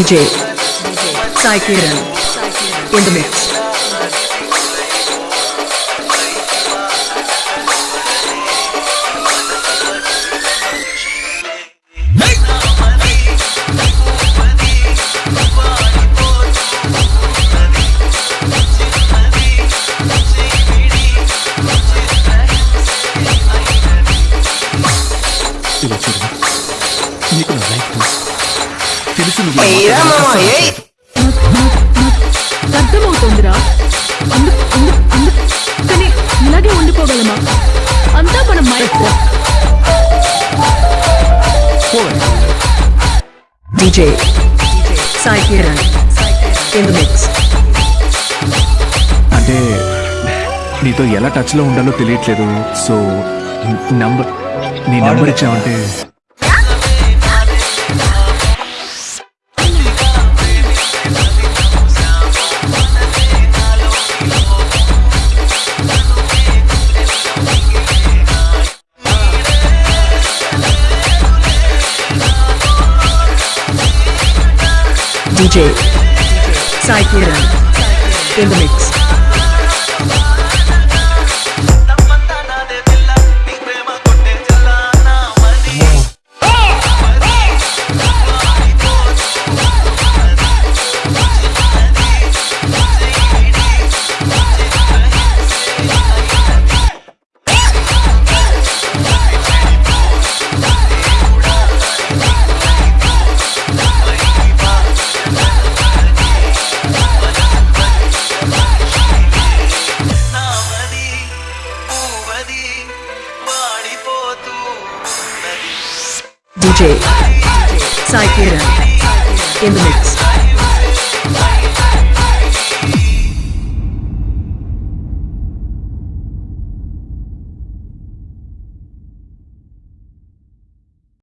DJ Sai Kiran in the mix. You're not right, తెలుసు నువ్వు అర్థమవుతుందిరా? కానీ ఇలాగే ఉండిపోగలమా? అంతా మనం మైండ్ DJ సాయి కిరణ్ ఇన్ అంటే నీతో ఎలా టచ్లో ఉండాలో తెలియట్లేదు. సో నంబర్ నీ నంబర్ ఇచ్చావంటే DJ Kiran in the mix. DJ Saikiran in the mix.